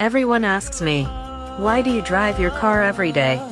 Everyone asks me, why do you drive your car every day?